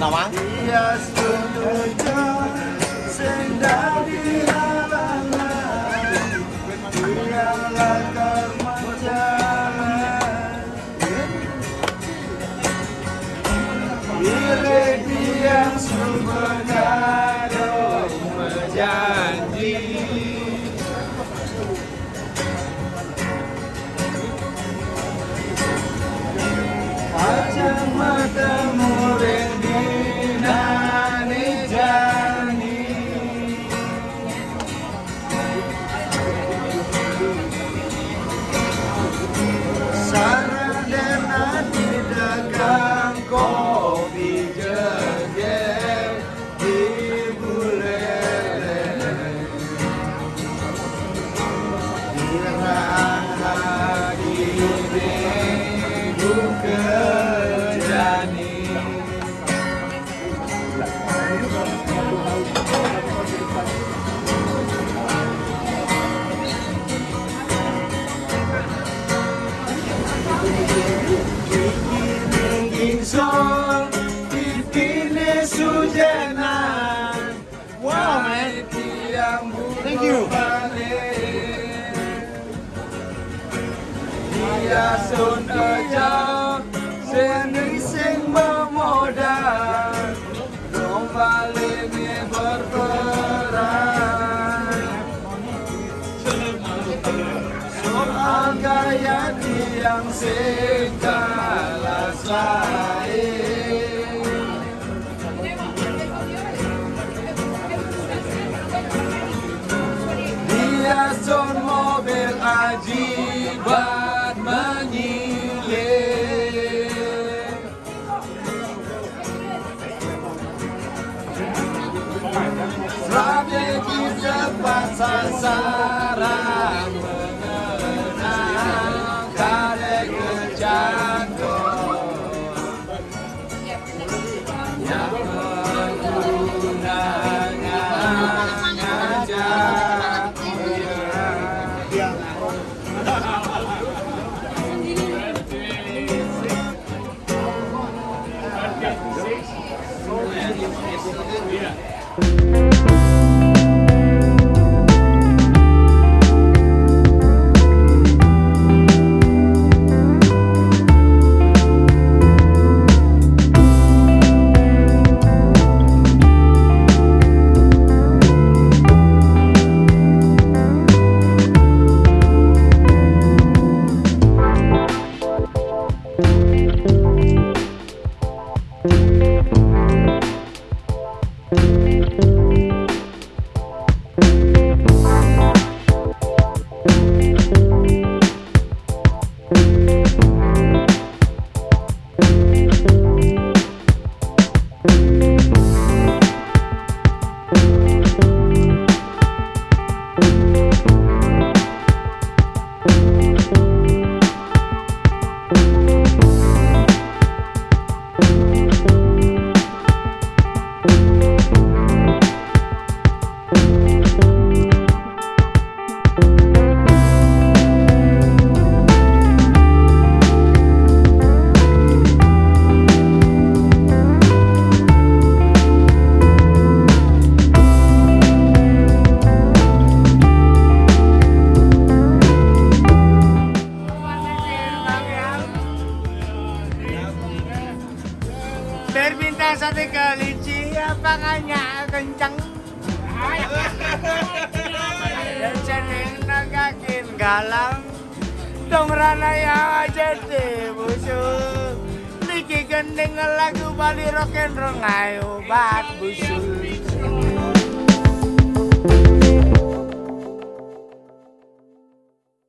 nào má. Amen. Dia sun aja Seni sing memodal. Kembali berperan. Soal gaya tiang sing kalah Strategi cepat sasaran mengenang kade kejatuh Yang menggunanya ngajak Berbintang satu kelinci apakahnya kencang Dan cening nagakin galang. Dong rana ya jadi busuk Niki gending lagu Bali rock and roll ngayo bat busuk